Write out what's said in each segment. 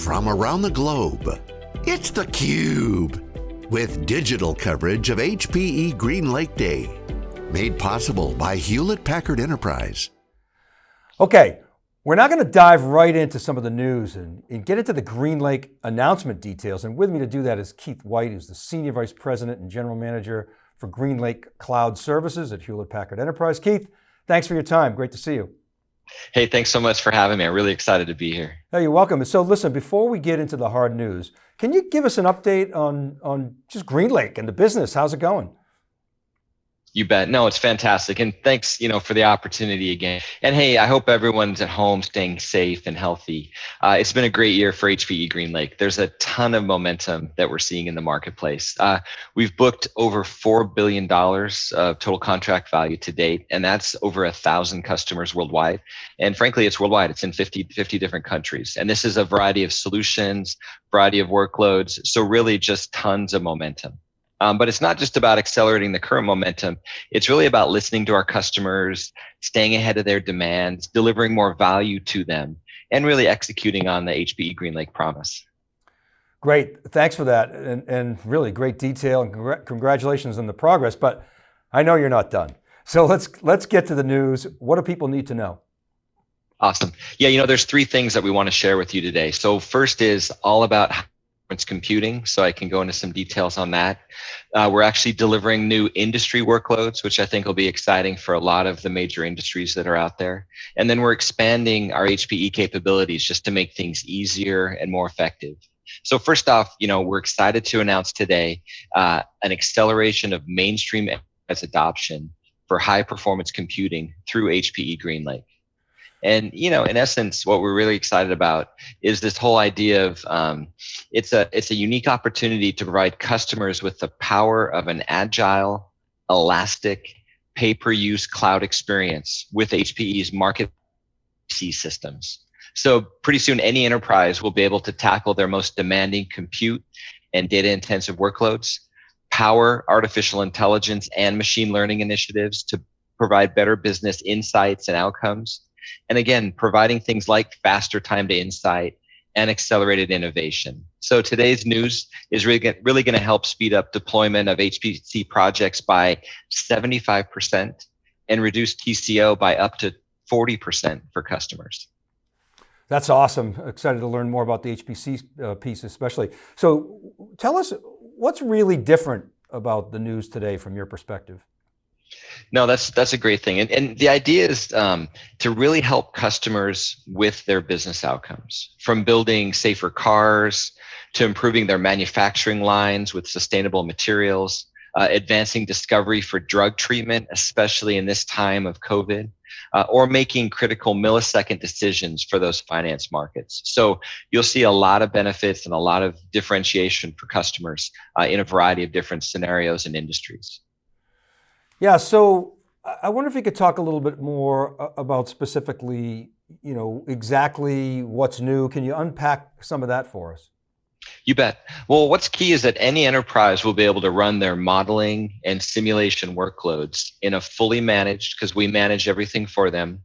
from around the globe. It's theCUBE, with digital coverage of HPE GreenLake Day. Made possible by Hewlett Packard Enterprise. Okay, we're now going to dive right into some of the news and, and, get into the GreenLake announcement details. And with me to do that is Keith White, who's the Senior Vice President and General Manager for GreenLake Cloud Services at Hewlett Packard Enterprise. Keith, thanks for your time. Great to see you. Hey, thanks so much for having me. I'm really excited to be here. Hey, you're welcome. And so listen, before we get into the hard news, can you give us an update on, on just GreenLake and the business? How's it going? You bet. No, it's fantastic. And thanks, you know, for the opportunity again. And hey, I hope everyone's at home staying safe and healthy. Uh, it's been a great year for HPE GreenLake. There's a ton of momentum that we're seeing in the marketplace. Uh, we've booked over $4 billion of total contract value to date, and that's over a thousand customers worldwide. And frankly, it's worldwide. It's in 50, 50 different countries. And this is a variety of solutions, variety of workloads. So really just tons of momentum. Um, but it's not just about accelerating the current momentum. It's really about listening to our customers, staying ahead of their demands, delivering more value to them, and really executing on the HPE GreenLake promise. Great, thanks for that. And, and really great detail and congr congratulations on the progress, but I know you're not done. So let's, let's get to the news. What do people need to know? Awesome. Yeah, you know, there's three things that we want to share with you today. So first is all about computing, so I can go into some details on that. Uh, we're actually delivering new industry workloads, which I think will be exciting for a lot of the major industries that are out there. And then we're expanding our HPE capabilities just to make things easier and more effective. So first off, you know, we're excited to announce today uh, an acceleration of mainstream as adoption for high performance computing through HPE GreenLake. And you know, in essence, what we're really excited about is this whole idea of um, it's a it's a unique opportunity to provide customers with the power of an agile, elastic, pay-per-use cloud experience with HPE's market systems. So pretty soon, any enterprise will be able to tackle their most demanding compute and data-intensive workloads, power artificial intelligence and machine learning initiatives to provide better business insights and outcomes and again, providing things like faster time to insight and accelerated innovation. So today's news is really, really going to help speed up deployment of HPC projects by 75% and reduce TCO by up to 40% for customers. That's awesome. Excited to learn more about the HPC uh, piece especially. So tell us, what's really different about the news today from your perspective? No, that's that's a great thing, and and the idea is um, to really help customers with their business outcomes, from building safer cars to improving their manufacturing lines with sustainable materials, uh, advancing discovery for drug treatment, especially in this time of COVID, uh, or making critical millisecond decisions for those finance markets. So you'll see a lot of benefits and a lot of differentiation for customers uh, in a variety of different scenarios and industries. Yeah, so I wonder if you could talk a little bit more about specifically, you know, exactly what's new. Can you unpack some of that for us? You bet. Well, what's key is that any enterprise will be able to run their modeling and simulation workloads in a fully managed, because we manage everything for them,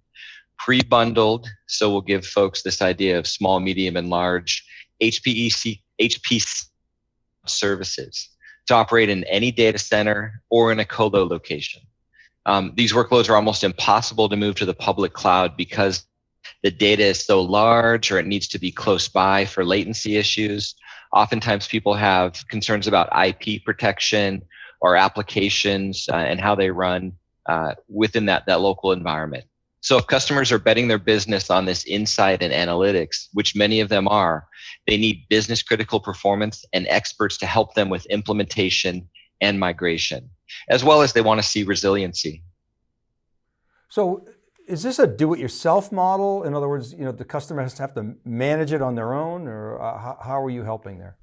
pre-bundled. So we'll give folks this idea of small, medium, and large HPEC, HPC services to operate in any data center or in a colo location. Um, these workloads are almost impossible to move to the public cloud because the data is so large or it needs to be close by for latency issues. Oftentimes people have concerns about IP protection or applications uh, and how they run uh, within that, that local environment. So if customers are betting their business on this insight and analytics, which many of them are, they need business critical performance and experts to help them with implementation and migration, as well as they want to see resiliency. So is this a do-it-yourself model? In other words, you know, the customer has to have to manage it on their own or uh, how, how are you helping there?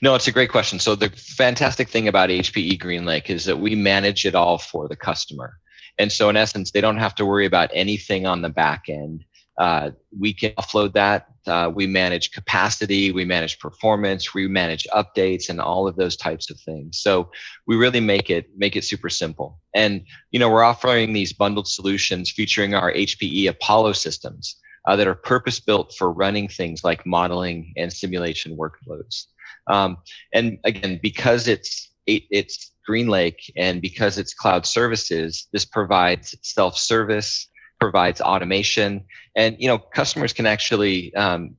No, it's a great question. So the fantastic thing about HPE GreenLake is that we manage it all for the customer. And so in essence, they don't have to worry about anything on the back end. Uh, we can offload that. Uh, we manage capacity, we manage performance, we manage updates, and all of those types of things. So we really make it make it super simple. And you know, we're offering these bundled solutions featuring our HPE Apollo systems, uh, that are purpose built for running things like modeling and simulation workloads. Um, and again, because it's it's GreenLake and because it's cloud services, this provides self-service, provides automation, and you know customers can actually um,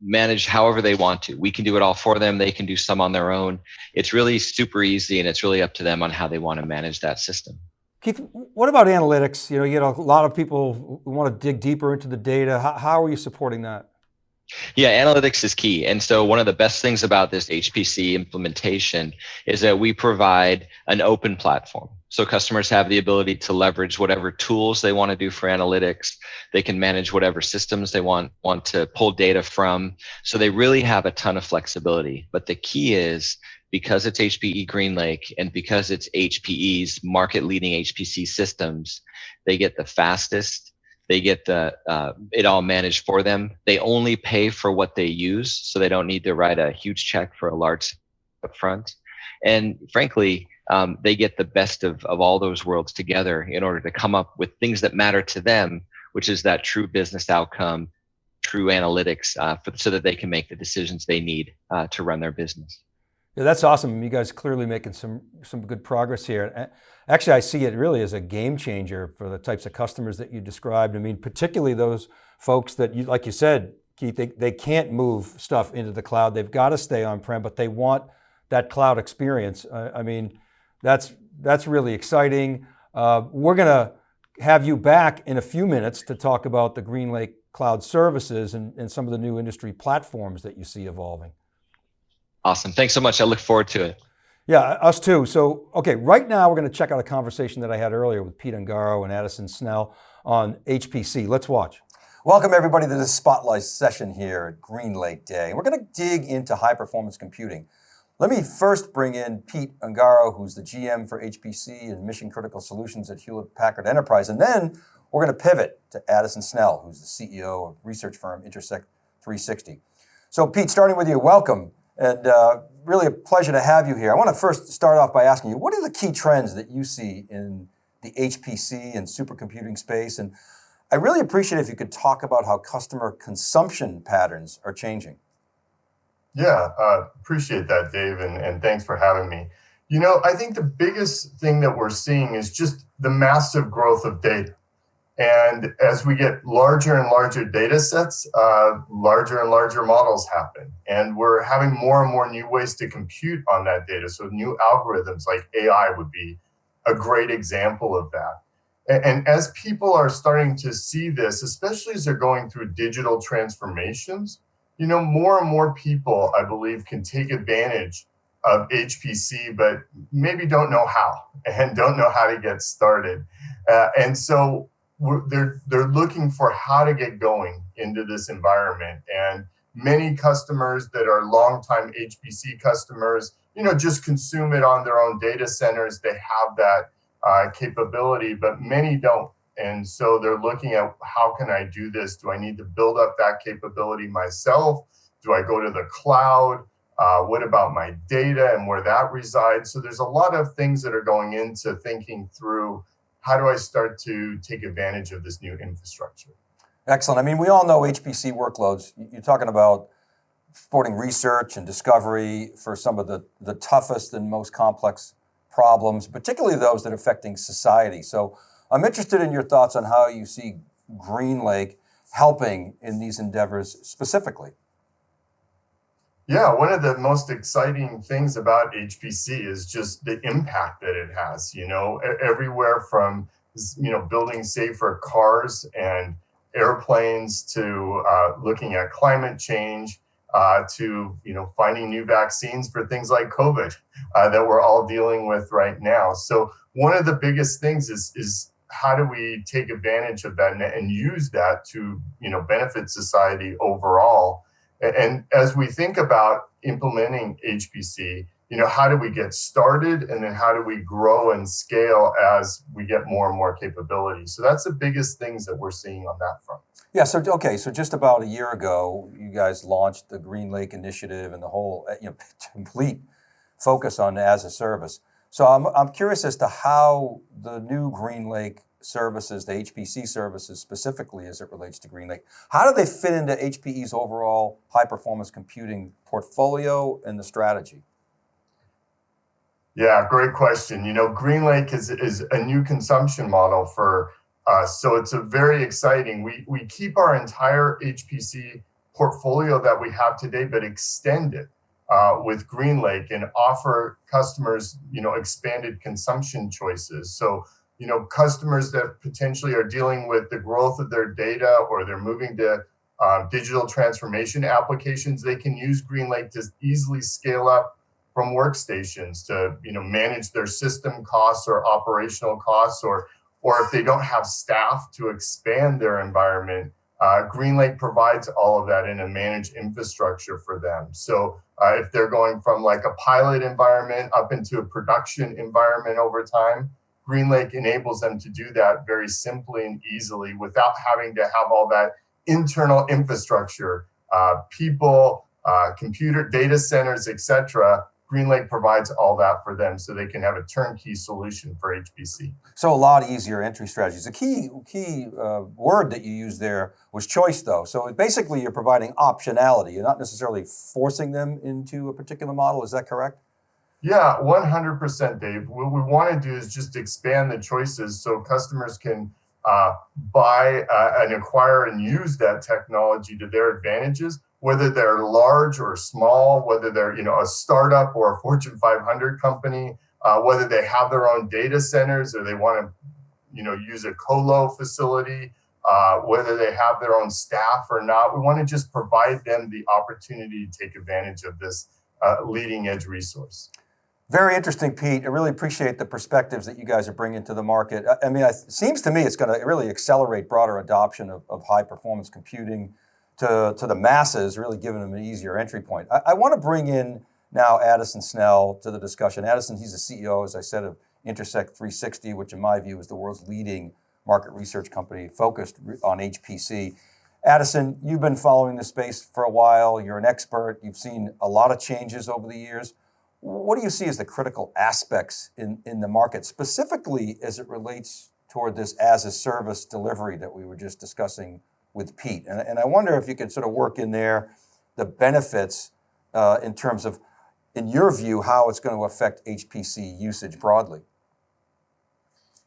manage however they want to. We can do it all for them. They can do some on their own. It's really super easy, and it's really up to them on how they want to manage that system. Keith, what about analytics? You know, you get a lot of people who want to dig deeper into the data. How, how are you supporting that? Yeah, analytics is key. And so one of the best things about this HPC implementation is that we provide an open platform. So customers have the ability to leverage whatever tools they want to do for analytics. They can manage whatever systems they want want to pull data from. So they really have a ton of flexibility. But the key is because it's HPE GreenLake and because it's HPE's market leading HPC systems, they get the fastest, they get the uh, it all managed for them. They only pay for what they use, so they don't need to write a huge check for a large upfront. And frankly, um, they get the best of, of all those worlds together in order to come up with things that matter to them, which is that true business outcome, true analytics, uh, for, so that they can make the decisions they need uh, to run their business. Yeah, that's awesome. You guys clearly making some, some good progress here. Actually, I see it really as a game changer for the types of customers that you described. I mean, particularly those folks that, you, like you said, Keith, they, they can't move stuff into the cloud. They've got to stay on-prem, but they want that cloud experience. Uh, I mean, that's, that's really exciting. Uh, we're going to have you back in a few minutes to talk about the GreenLake Cloud Services and, and some of the new industry platforms that you see evolving. Awesome. Thanks so much. I look forward to it. Yeah, us too. So, okay, right now we're going to check out a conversation that I had earlier with Pete Ungaro and Addison Snell on HPC. Let's watch. Welcome everybody to this spotlight session here at GreenLake Day. We're going to dig into high performance computing. Let me first bring in Pete Ungaro, who's the GM for HPC and mission critical solutions at Hewlett Packard Enterprise. And then we're going to pivot to Addison Snell, who's the CEO of research firm Intersect 360. So Pete, starting with you, welcome. And uh, really a pleasure to have you here. I want to first start off by asking you, what are the key trends that you see in the HPC and supercomputing space? And I really appreciate if you could talk about how customer consumption patterns are changing. Yeah, uh, appreciate that, Dave, and, and thanks for having me. You know, I think the biggest thing that we're seeing is just the massive growth of data. And as we get larger and larger data sets, uh, larger and larger models happen. And we're having more and more new ways to compute on that data. So new algorithms like AI would be a great example of that. And, and as people are starting to see this, especially as they're going through digital transformations, you know, more and more people, I believe, can take advantage of HPC, but maybe don't know how and don't know how to get started. Uh, and so they're they're looking for how to get going into this environment and many customers that are longtime HPC customers, you know, just consume it on their own data centers. They have that uh, capability, but many don't. And so they're looking at how can I do this? Do I need to build up that capability myself? Do I go to the cloud? Uh, what about my data and where that resides? So there's a lot of things that are going into thinking through how do I start to take advantage of this new infrastructure? Excellent. I mean, we all know HPC workloads. You're talking about supporting research and discovery for some of the, the toughest and most complex problems, particularly those that are affecting society. So I'm interested in your thoughts on how you see GreenLake helping in these endeavors specifically. Yeah, one of the most exciting things about HPC is just the impact that it has, you know, everywhere from, you know, building safer cars and airplanes to uh, looking at climate change uh, to, you know, finding new vaccines for things like COVID uh, that we're all dealing with right now. So one of the biggest things is, is how do we take advantage of that and, and use that to, you know, benefit society overall and as we think about implementing HPC, you know, how do we get started and then how do we grow and scale as we get more and more capability? So that's the biggest things that we're seeing on that front. Yeah, so okay, so just about a year ago, you guys launched the Green Lake Initiative and the whole uh, you know, complete focus on as a service. So I'm, I'm curious as to how the new GreenLake services, the HPC services specifically as it relates to GreenLake. How do they fit into HPE's overall high performance computing portfolio and the strategy? Yeah, great question. You know, GreenLake is, is a new consumption model for us. So it's a very exciting. We, we keep our entire HPC portfolio that we have today, but extend it uh, with GreenLake and offer customers, you know, expanded consumption choices. So, you know, customers that potentially are dealing with the growth of their data or they're moving to uh, digital transformation applications, they can use GreenLake to easily scale up from workstations to, you know, manage their system costs or operational costs, or, or if they don't have staff to expand their environment, uh, GreenLake provides all of that in a managed infrastructure for them. So uh, if they're going from like a pilot environment up into a production environment over time, GreenLake enables them to do that very simply and easily without having to have all that internal infrastructure, uh, people, uh, computer data centers, etc. GreenLake provides all that for them so they can have a turnkey solution for HPC. So a lot easier entry strategies. The key, key uh, word that you used there was choice though. So basically you're providing optionality. You're not necessarily forcing them into a particular model, is that correct? Yeah, 100% Dave. What we want to do is just expand the choices so customers can uh, buy uh, and acquire and use that technology to their advantages whether they're large or small, whether they're you know a startup or a Fortune 500 company, uh, whether they have their own data centers or they want to you know use a colo facility, uh, whether they have their own staff or not. We want to just provide them the opportunity to take advantage of this uh, leading edge resource. Very interesting, Pete. I really appreciate the perspectives that you guys are bringing to the market. I mean, it seems to me it's going to really accelerate broader adoption of, of high performance computing to, to the masses, really giving them an easier entry point. I, I want to bring in now Addison Snell to the discussion. Addison, he's the CEO, as I said, of Intersect 360, which in my view is the world's leading market research company focused on HPC. Addison, you've been following this space for a while. You're an expert. You've seen a lot of changes over the years. What do you see as the critical aspects in, in the market, specifically as it relates toward this as a service delivery that we were just discussing with Pete. And, and I wonder if you could sort of work in there the benefits uh, in terms of, in your view, how it's going to affect HPC usage broadly.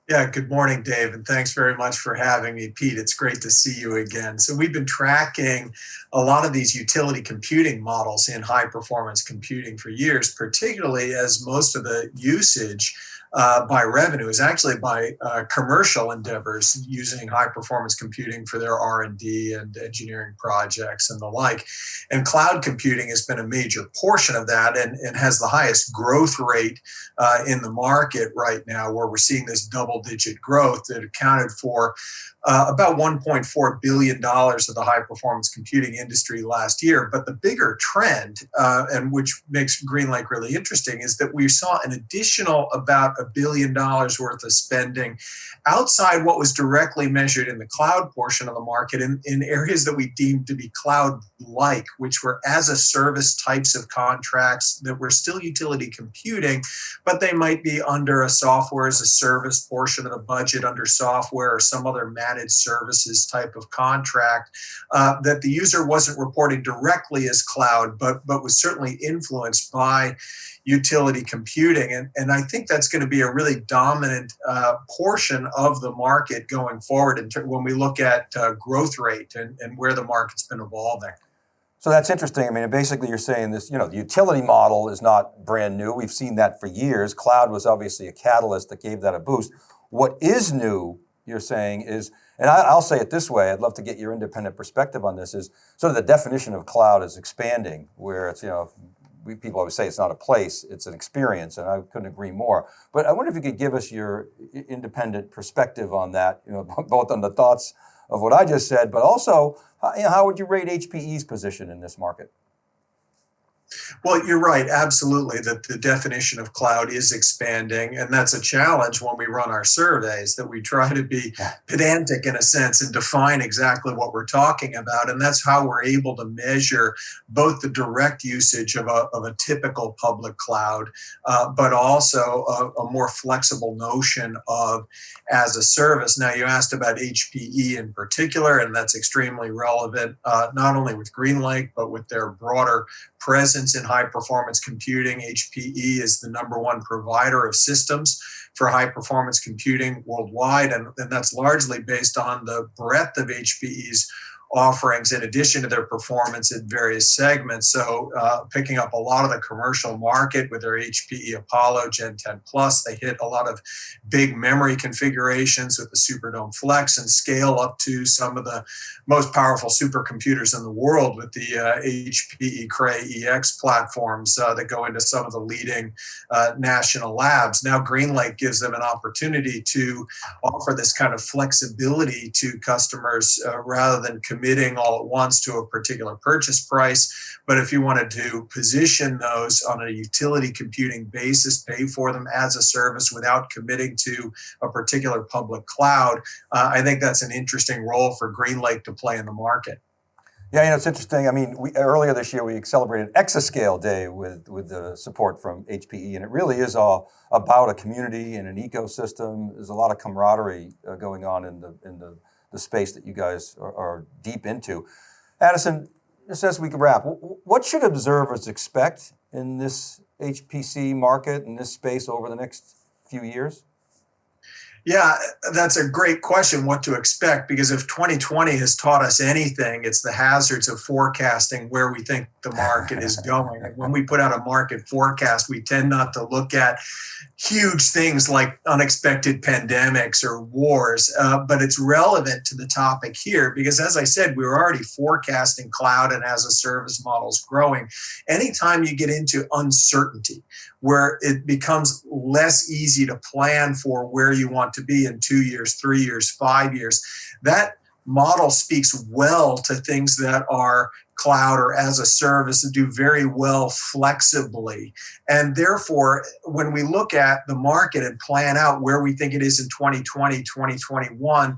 Yeah, good morning, Dave, and thanks very much for having me, Pete. It's great to see you again. So we've been tracking a lot of these utility computing models in high performance computing for years, particularly as most of the usage uh, by revenue is actually by uh, commercial endeavors using high performance computing for their R&D and engineering projects and the like. And cloud computing has been a major portion of that and, and has the highest growth rate uh, in the market right now where we're seeing this double digit growth that accounted for uh, about $1.4 billion of the high performance computing industry last year. But the bigger trend, uh, and which makes GreenLake really interesting, is that we saw an additional about a billion dollars worth of spending outside what was directly measured in the cloud portion of the market in, in areas that we deemed to be cloud like, which were as a service types of contracts that were still utility computing, but they might be under a software as a service portion of the budget under software or some other managed services type of contract uh, that the user wasn't reporting directly as cloud, but, but was certainly influenced by utility computing. And, and I think that's going to be a really dominant uh, portion of the market going forward in when we look at uh, growth rate and, and where the market's been evolving. So that's interesting. I mean, basically you're saying this, you know, the utility model is not brand new. We've seen that for years. Cloud was obviously a catalyst that gave that a boost. What is new, you're saying, is, and I, will say it this way, I'd love to get your independent perspective on this, is sort of the definition of cloud is expanding, where it's, you know, we, people always say it's not a place, it's an experience, and I couldn't agree more. But I wonder if you could give us your independent perspective on that, you know, both on the thoughts of what I just said, but also you know, how would you rate HPE's position in this market? Well, you're right, absolutely, that the definition of cloud is expanding. And that's a challenge when we run our surveys, that we try to be pedantic in a sense and define exactly what we're talking about. And that's how we're able to measure both the direct usage of a, of a typical public cloud, uh, but also a, a more flexible notion of as a service. Now, you asked about HPE in particular, and that's extremely relevant, uh, not only with GreenLake, but with their broader presence in high performance computing. HPE is the number one provider of systems for high performance computing worldwide, and, and that's largely based on the breadth of HPE's offerings in addition to their performance in various segments. So, uh, picking up a lot of the commercial market with their HPE Apollo Gen 10 Plus, they hit a lot of big memory configurations with the Superdome Flex and scale up to some of the most powerful supercomputers in the world with the uh, HPE Cray EX platforms uh, that go into some of the leading uh, national labs. Now, GreenLake gives them an opportunity to offer this kind of flexibility to customers uh, rather than committing all at once to a particular purchase price. But if you wanted to position those on a utility computing basis, pay for them as a service without committing to a particular public cloud, uh, I think that's an interesting role for GreenLake to play in the market. Yeah, you know, it's interesting. I mean, we, earlier this year we celebrated Exascale Day with with the support from HPE, and it really is all about a community and an ecosystem. There's a lot of camaraderie uh, going on in the in the the space that you guys are, are deep into. Addison, just as we wrap, what should observers expect in this HPC market, in this space over the next few years? Yeah, that's a great question what to expect because if 2020 has taught us anything, it's the hazards of forecasting where we think the market is going. when we put out a market forecast, we tend not to look at huge things like unexpected pandemics or wars, uh, but it's relevant to the topic here because, as I said, we were already forecasting cloud and as a service models growing. Anytime you get into uncertainty, where it becomes less easy to plan for where you want to be in two years, three years, five years. That model speaks well to things that are cloud or as a service and do very well flexibly. And therefore, when we look at the market and plan out where we think it is in 2020, 2021,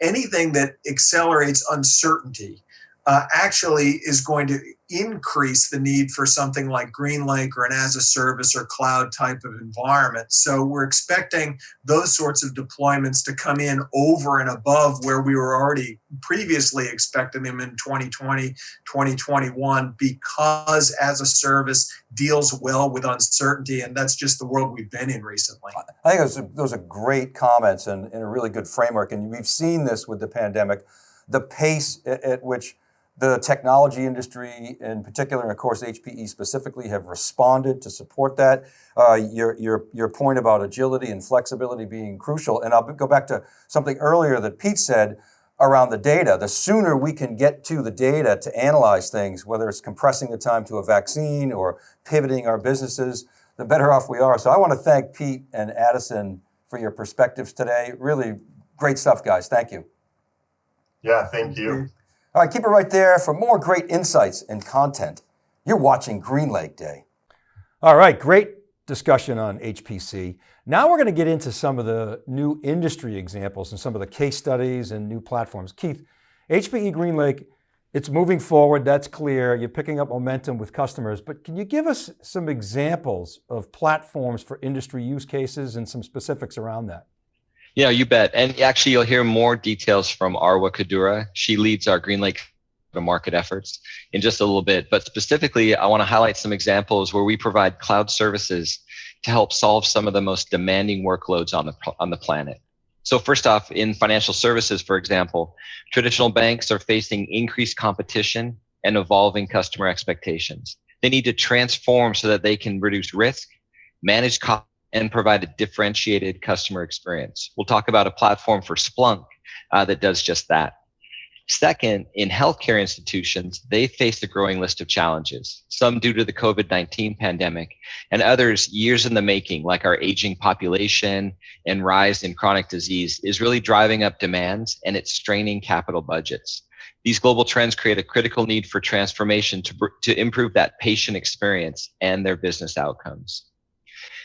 anything that accelerates uncertainty uh, actually is going to increase the need for something like GreenLake or an as a service or cloud type of environment. So we're expecting those sorts of deployments to come in over and above where we were already previously expecting them in 2020, 2021, because as a service deals well with uncertainty. And that's just the world we've been in recently. I think those are, those are great comments and, and a really good framework. And we've seen this with the pandemic, the pace at, at which the technology industry in particular, and of course HPE specifically, have responded to support that. Uh, your, your, your point about agility and flexibility being crucial, and I'll go back to something earlier that Pete said around the data. The sooner we can get to the data to analyze things, whether it's compressing the time to a vaccine or pivoting our businesses, the better off we are. So I want to thank Pete and Addison for your perspectives today. Really great stuff, guys. Thank you. Yeah, thank you. All right, keep it right there for more great insights and content. You're watching GreenLake Day. All right, great discussion on HPC. Now we're going to get into some of the new industry examples and some of the case studies and new platforms. Keith, HPE GreenLake, it's moving forward, that's clear. You're picking up momentum with customers, but can you give us some examples of platforms for industry use cases and some specifics around that? Yeah, you bet. And actually, you'll hear more details from Arwa Qadoura. She leads our Green GreenLake market efforts in just a little bit. But specifically, I want to highlight some examples where we provide cloud services to help solve some of the most demanding workloads on the on the planet. So first off, in financial services, for example, traditional banks are facing increased competition and evolving customer expectations. They need to transform so that they can reduce risk, manage costs and provide a differentiated customer experience. We'll talk about a platform for Splunk uh, that does just that. Second, in healthcare institutions, they face a growing list of challenges, some due to the COVID 19 pandemic, and others years in the making, like our aging population and rise in chronic disease, is really driving up demands and it's straining capital budgets. These global trends create a critical need for transformation to, to improve that patient experience and their business outcomes.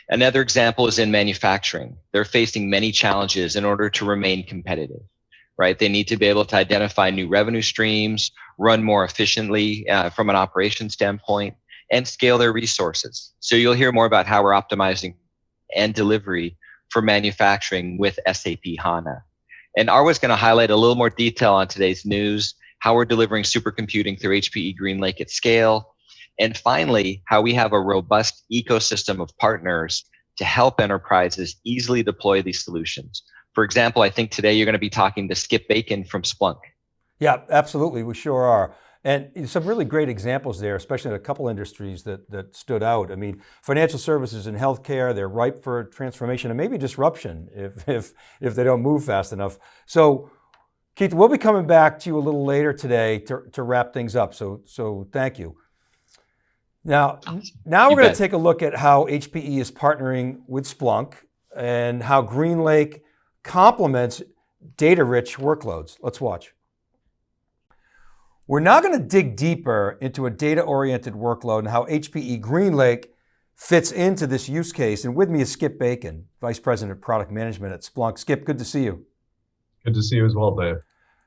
Another example is in manufacturing. They're facing many challenges in order to remain competitive, right? They need to be able to identify new revenue streams, run more efficiently uh, from an operation standpoint, and scale their resources. So you'll hear more about how we're optimizing and delivery for manufacturing with SAP HANA. And Arwa's going to highlight a little more detail on today's news, how we're delivering supercomputing through HPE GreenLake at scale, and finally, how we have a robust ecosystem of partners to help enterprises easily deploy these solutions. For example, I think today you're going to be talking to Skip Bacon from Splunk. Yeah, absolutely, we sure are. And some really great examples there, especially in a couple industries that, that stood out. I mean, financial services and healthcare, they're ripe for transformation and maybe disruption if, if, if they don't move fast enough. So Keith, we'll be coming back to you a little later today to, to wrap things up. So, so thank you. Now, oh, now we're going to take a look at how HPE is partnering with Splunk and how GreenLake complements data-rich workloads. Let's watch. We're now going to dig deeper into a data-oriented workload and how HPE GreenLake fits into this use case. And with me is Skip Bacon, Vice President of Product Management at Splunk. Skip, good to see you. Good to see you as well, Dave.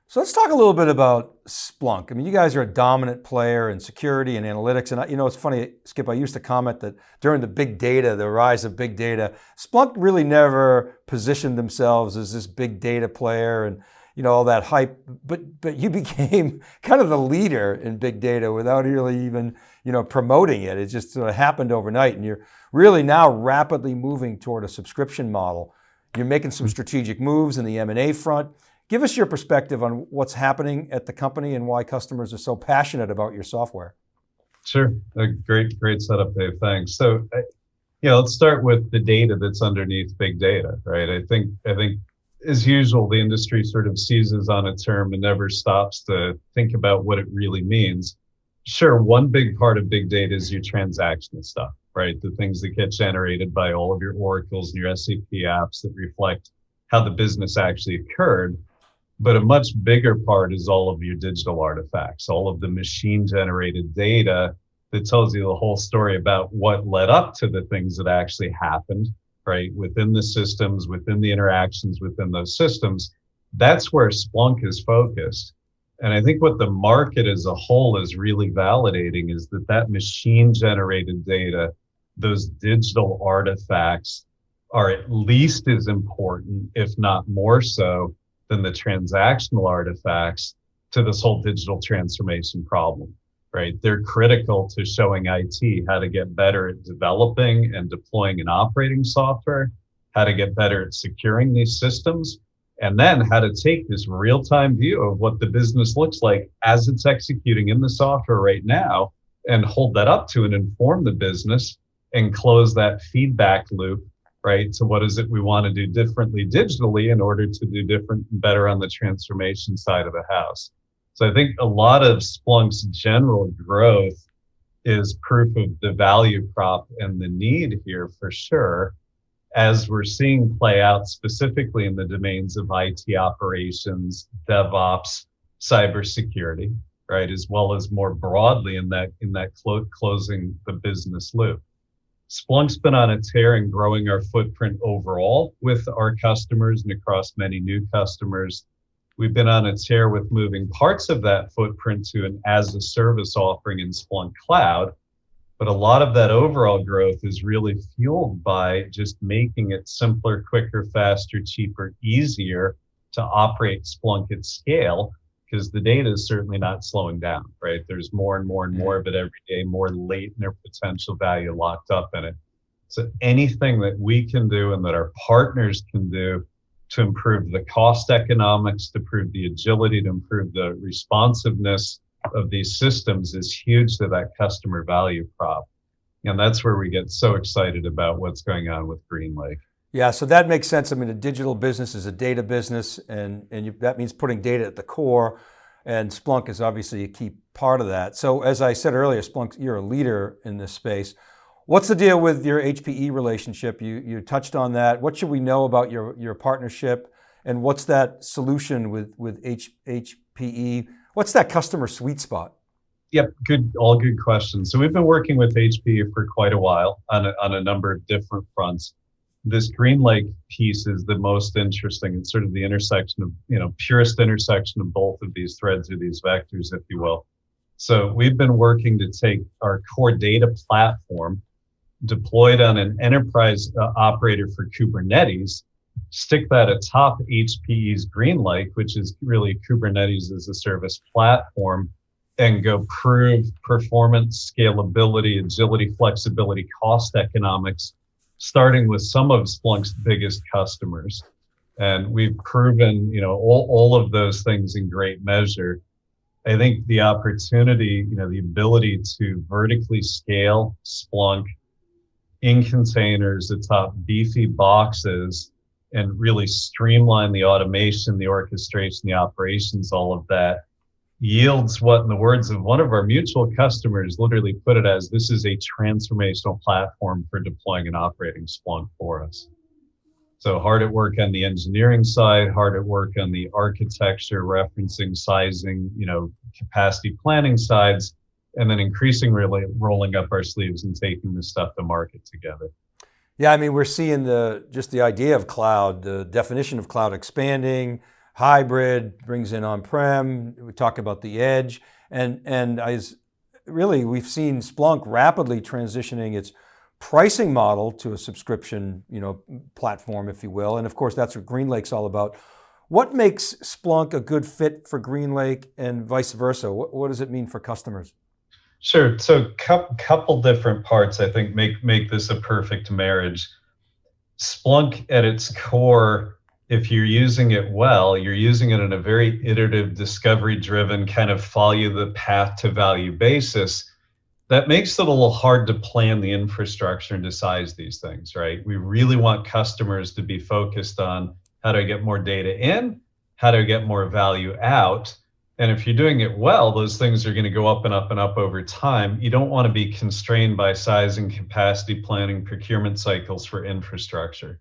So let's talk a little bit about Splunk. I mean, you guys are a dominant player in security and analytics. And I, you know, it's funny, Skip, I used to comment that during the big data, the rise of big data, Splunk really never positioned themselves as this big data player and, you know, all that hype, but, but you became kind of the leader in big data without really even, you know, promoting it. It just sort of happened overnight. And you're really now rapidly moving toward a subscription model. You're making some hmm. strategic moves in the M&A front. Give us your perspective on what's happening at the company and why customers are so passionate about your software. Sure, a great, great setup, Dave. Thanks. So, yeah, let's start with the data that's underneath big data, right? I think, I think, as usual, the industry sort of seizes on a term and never stops to think about what it really means. Sure, one big part of big data is your transactional stuff, right? The things that get generated by all of your oracles and your SAP apps that reflect how the business actually occurred. But a much bigger part is all of your digital artifacts, all of the machine generated data that tells you the whole story about what led up to the things that actually happened, right? Within the systems, within the interactions within those systems. That's where Splunk is focused. And I think what the market as a whole is really validating is that that machine generated data, those digital artifacts are at least as important, if not more so, than the transactional artifacts to this whole digital transformation problem, right? They're critical to showing IT how to get better at developing and deploying and operating software, how to get better at securing these systems, and then how to take this real time view of what the business looks like as it's executing in the software right now and hold that up to and inform the business and close that feedback loop right? So what is it we want to do differently digitally in order to do different and better on the transformation side of the house? So I think a lot of Splunk's general growth is proof of the value prop and the need here for sure, as we're seeing play out specifically in the domains of IT operations, DevOps, cybersecurity, right, as well as more broadly in that in that clo- closing the business loop. Splunk's been on a tear in growing our footprint overall with our customers and across many new customers. We've been on a tear with moving parts of that footprint to an as a service offering in Splunk Cloud. But a lot of that overall growth is really fueled by just making it simpler, quicker, faster, cheaper, easier to operate Splunk at scale because the data is certainly not slowing down, right? There's more and more and mm-hmm. more of it every day, more latent or potential value locked up in it. So anything that we can do and that our partners can do to improve the cost economics, to improve the agility, to improve the responsiveness of these systems is huge to that customer value prop. And that's where we get so excited about what's going on with GreenLake. Yeah, so that makes sense. I mean, a digital business is a data business, and, and you, that means putting data at the core, and Splunk is obviously a key part of that. So as I said earlier, Splunk, you're a leader in this space. What's the deal with your HPE relationship? You, you touched on that. What should we know about your, your partnership, and what's that solution with, with H, HPE? What's that customer sweet spot? Yep, good, all good questions. So we've been working with HPE for quite a while on a, on a number of different fronts. This GreenLake piece is the most interesting. It's sort of the intersection of, you know, purest intersection of both of these threads or these vectors, if you will. So we've been working to take our core data platform deployed on an enterprise uh, operator for Kubernetes, stick that atop HPE's GreenLake, which is really Kubernetes as a service platform, and go prove performance, scalability, agility, flexibility, cost economics, starting with some of Splunk's biggest customers. And we've proven, you know, all, all of those things in great measure. I think the opportunity, you know, the ability to vertically scale Splunk in containers atop beefy boxes and really streamline the automation, the orchestration, the operations, all of that yields what, in the words of one of our mutual customers, literally put it as this is a transformational platform for deploying and operating Splunk for us. So hard at work on the engineering side, hard at work on the architecture, referencing, sizing, you know, capacity planning sides, and then increasingly really rolling up our sleeves and taking this stuff to market together. Yeah, I mean, we're seeing the just the idea of cloud, the definition of cloud expanding, hybrid brings in on-prem. We talk about the edge, and and as really we've seen Splunk rapidly transitioning its pricing model to a subscription, you know, platform, if you will. And of course, that's what GreenLake's all about. What makes Splunk a good fit for GreenLake and vice versa? What, what does it mean for customers? Sure. So, cu- couple different parts I think make make this a perfect marriage. Splunk at its core, if you're using it well, you're using it in a very iterative, discovery-driven kind of follow the path to value basis. That makes it a little hard to plan the infrastructure and to size these things, right? We really want customers to be focused on how do I get more data in, how do I get more value out and if you're doing it well, those things are going to go up and up and up over time. You don't want to be constrained by size and capacity planning procurement cycles for infrastructure.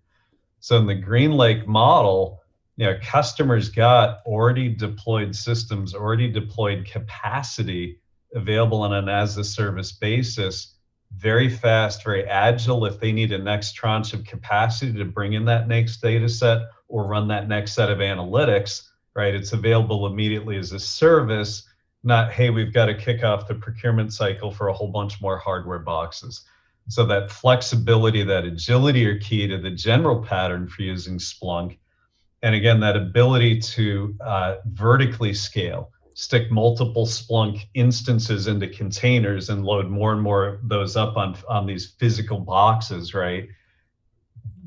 So in the GreenLake model, you know, customers got already deployed systems, already deployed capacity available on an as a service basis, very fast, very agile. If they need a next tranche of capacity to bring in that next data set or run that next set of analytics, right? It's available immediately as a service, not, hey, we've got to kick off the procurement cycle for a whole bunch more hardware boxes. So that flexibility, that agility are key to the general pattern for using Splunk. And again, that ability to uh, vertically scale, stick multiple Splunk instances into containers and load more and more of those up on, on these physical boxes, right?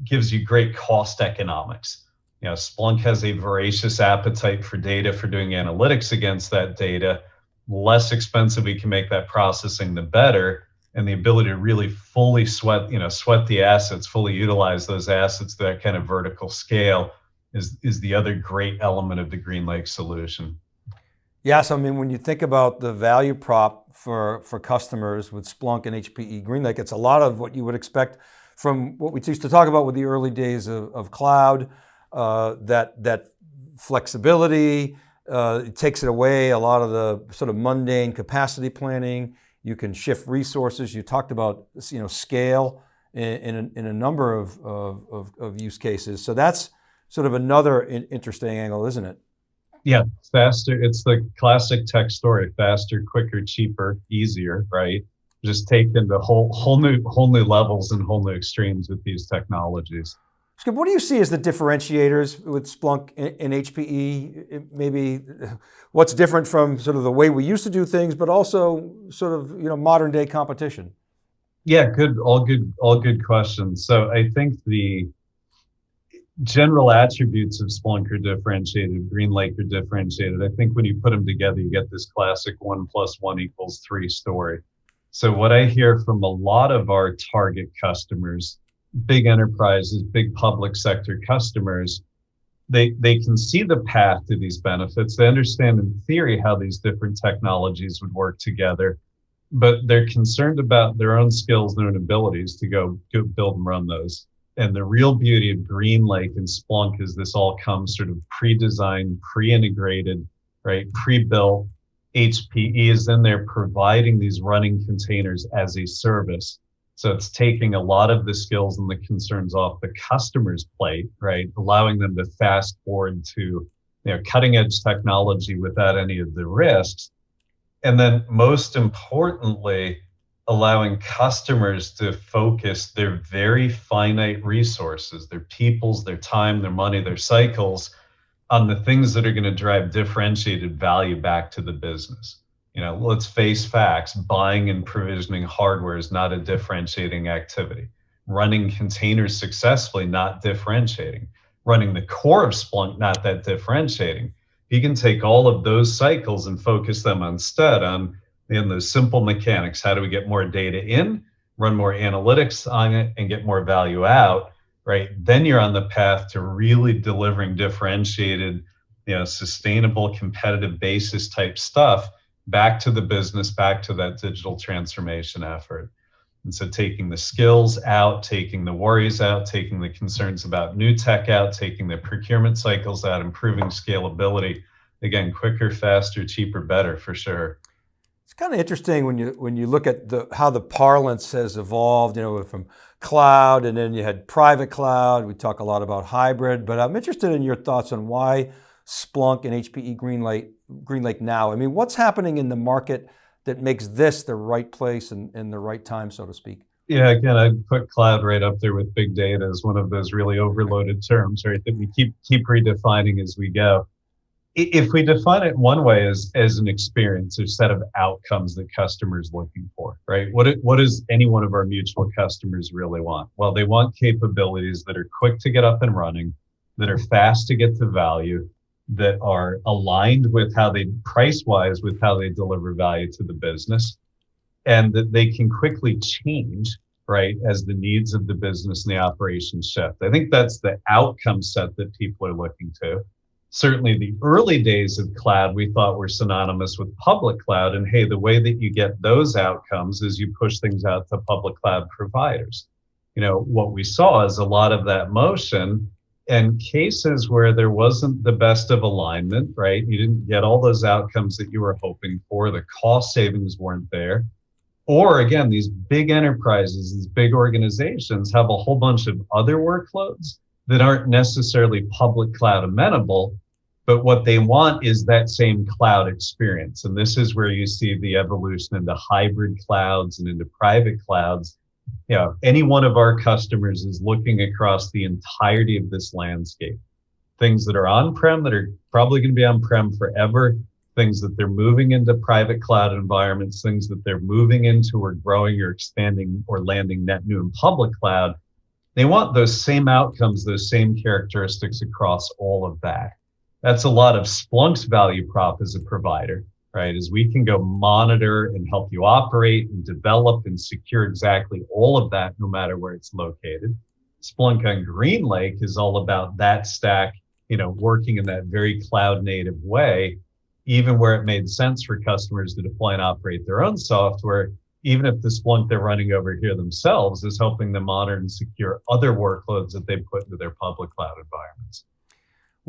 Gives you great cost economics you know, Splunk has a voracious appetite for data for doing analytics against that data. Less expensive we can make that processing, the better. And the ability to really fully sweat, you know, sweat the assets, fully utilize those assets, that kind of vertical scale is is the other great element of the GreenLake solution. Yes, I mean, when you think about the value prop for, for customers with Splunk and HPE GreenLake, it's a lot of what you would expect from what we used to talk about with the early days of, of cloud, uh, that, that flexibility, uh, it takes it away, a lot of the sort of mundane capacity planning. You can shift resources. You talked about you know, scale in, in, a, in a number of, of, of, use cases. So that's sort of another interesting angle, isn't it? Yeah, faster. It's the classic tech story: faster, quicker, cheaper, easier. Right? Just taking the whole whole new whole new levels and whole new extremes with these technologies. Skip, what do you see as the differentiators with Splunk and HPE? Maybe what's different from sort of the way we used to do things, but also sort of you know modern day competition. Yeah, good, all good, all good questions. So I think the general attributes of Splunk are differentiated. GreenLake are differentiated. I think when you put them together, you get this classic one plus one equals three story. So what I hear from a lot of our target customers big enterprises, big public sector customers, they, they can see the path to these benefits. They understand in theory how these different technologies would work together, but they're concerned about their own skills, their own abilities to go, go build and run those. And the real beauty of GreenLake and Splunk is this all comes sort of pre-designed, pre-integrated, right, pre-built, HPE is in there providing these running containers as a service. So it's taking a lot of the skills and the concerns off the customer's plate, right? Allowing them to fast forward to you know cutting edge technology without any of the risks. And then most importantly, allowing customers to focus their very finite resources, their peoples, their time, their money, their cycles on the things that are going to drive differentiated value back to the business. You know, let's face facts buying and provisioning hardware is not a differentiating activity. Running containers successfully, not differentiating. Running the core of Splunk, not that differentiating. You can take all of those cycles and focus them instead on in those simple mechanics. How do we get more data in, run more analytics on it, and get more value out? Right. Then you're on the path to really delivering differentiated, you know, sustainable, competitive basis type stuff back to the business, back to that digital transformation effort. And so taking the skills out, taking the worries out, taking the concerns about new tech out, taking the procurement cycles out, improving scalability. Again, quicker, faster, cheaper, better for sure. It's kind of interesting when you when you look at the how the parlance has evolved, you know, from cloud and then you had private cloud. We talk a lot about hybrid, but I'm interested in your thoughts on why Splunk and HPE GreenLake, GreenLake now? I mean, what's happening in the market that makes this the right place and, and the right time, so to speak? Yeah, again, I'd put cloud right up there with big data as one of those really overloaded terms, right? That we keep keep redefining as we go. If we define it one way as as an experience, or set of outcomes that customers looking for, right? What what does any one of our mutual customers really want? Well, they want capabilities that are quick to get up and running, that are fast to get to value, that are aligned with how they price wise with how they deliver value to the business and that they can quickly change right as the needs of the business and the operations shift. I think that's the outcome set that people are looking to. Certainly the early days of cloud we thought were synonymous with public cloud and hey the way that you get those outcomes is you push things out to public cloud providers. You know what we saw is a lot of that motion and cases where there wasn't the best of alignment, right? You didn't get all those outcomes that you were hoping for, the cost savings weren't there. Or again, these big enterprises, these big organizations have a whole bunch of other workloads that aren't necessarily public cloud amenable, but what they want is that same cloud experience. And this is where you see the evolution into hybrid clouds and into private clouds yeah, any one of our customers is looking across the entirety of this landscape. Things that are on-prem that are probably going to be on-prem forever, things that they're moving into private cloud environments, things that they're moving into or growing or expanding or landing net new in public cloud. They want those same outcomes, those same characteristics across all of that. That's a lot of Splunk's value prop as a provider right? Is we can go monitor and help you operate and develop and secure exactly all of that, no matter where it's located. Splunk on GreenLake is all about that stack, you know, working in that very cloud native way, even where it made sense for customers to deploy and operate their own software, even if the Splunk they're running over here themselves is helping them monitor and secure other workloads that they put into their public cloud environments.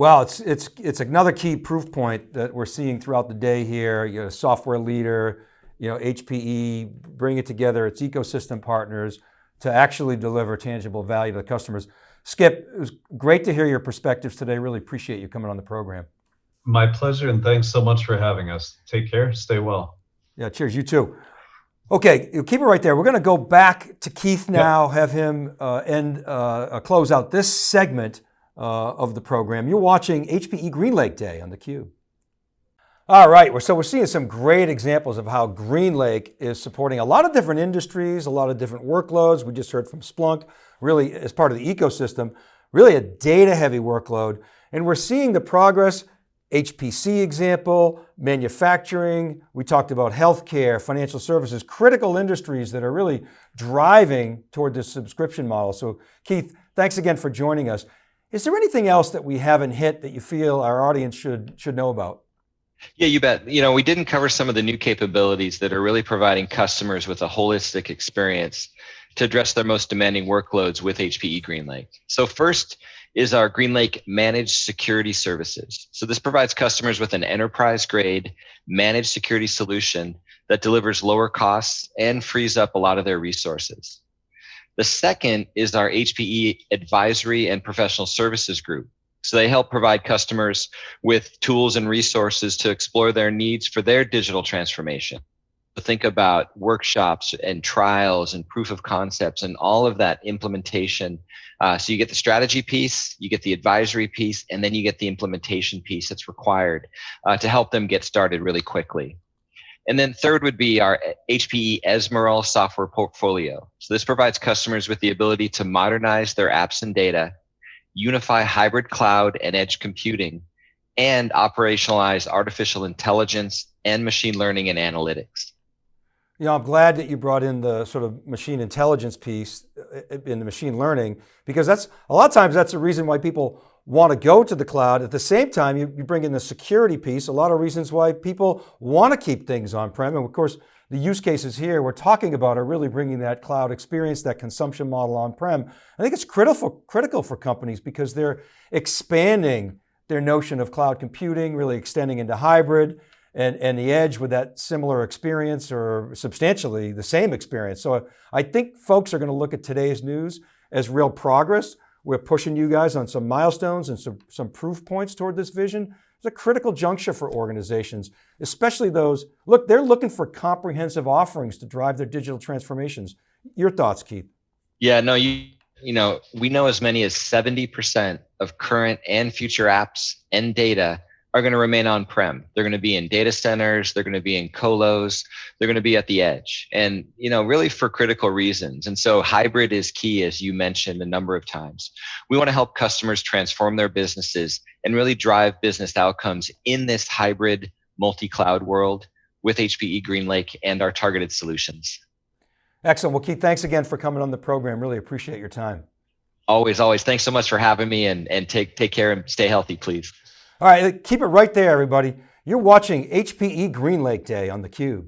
Well, it's, it's, it's another key proof point that we're seeing throughout the day here. You know, software leader, you know, HPE, bring it together, its ecosystem partners to actually deliver tangible value to the customers. Skip, it was great to hear your perspectives today. Really appreciate you coming on the program. My pleasure, and thanks so much for having us. Take care, stay well. Yeah, cheers, you too. Okay, keep it right there. We're going to go back to Keith now, yep. have him uh, end, uh, close out this segment uh, of the program. You're watching HPE GreenLake Day on theCUBE. All right, so we're seeing some great examples of how GreenLake is supporting a lot of different industries, a lot of different workloads. We just heard from Splunk, really as part of the ecosystem, really a data heavy workload. And we're seeing the progress, HPC example, manufacturing, we talked about healthcare, financial services, critical industries that are really driving toward this subscription model. So Keith, thanks again for joining us. Is there anything else that we haven't hit that you feel our audience should, should know about? Yeah, you bet. You know, we didn't cover some of the new capabilities that are really providing customers with a holistic experience. to address their most demanding workloads with HPE GreenLake. So first is our GreenLake Managed Security Services. So this provides customers with an enterprise grade managed security solution that delivers lower costs and frees up a lot of their resources. The second is our HPE Advisory and Professional Services Group. So they help provide customers with tools and resources to explore their needs for their digital transformation. To think about workshops and trials and proof of concepts and all of that implementation. Uh, so you get the strategy piece, you get the advisory piece, and then you get the implementation piece that's required uh, to help them get started really quickly. And then third would be our HPE Ezmeral software portfolio. So this provides customers with the ability to modernize their apps and data, unify hybrid cloud and edge computing, and operationalize artificial intelligence and machine learning and analytics. You know, I'm glad that you brought in the sort of machine intelligence piece uh, in the machine learning, because that's a lot of times that's the reason why people want to go to the cloud. At the same time, you, you bring in the security piece, a lot of reasons why people want to keep things on-prem. And of course, the use cases here we're talking about are really bringing that cloud experience, that consumption model on-prem. I think it's critical, critical for companies because they're expanding their notion of cloud computing, really extending into hybrid, and, and the edge with that similar experience or substantially the same experience. So I think folks are going to look at today's news as real progress. We're pushing you guys on some milestones and some, some proof points toward this vision. It's a critical juncture for organizations, especially those, look, they're looking for comprehensive offerings to drive their digital transformations. Your thoughts, Keith? Yeah, no, you, you know, we know as many as 70% of current and future apps and data are going to remain on-prem. They're going to be in data centers, they're going to be in colos, they're going to be at the edge. And you know, really for critical reasons. And so hybrid is key as you mentioned a number of times. We want to help customers transform their businesses and really drive business outcomes in this hybrid multi-cloud world with HPE GreenLake and our targeted solutions. Excellent. Well, Keith, thanks again for coming on the program. Really appreciate your time. Always, always. Thanks so much for having me and, and take, take care and stay healthy, please. All right, keep it right there, everybody. You're watching HPE GreenLake Day on theCUBE.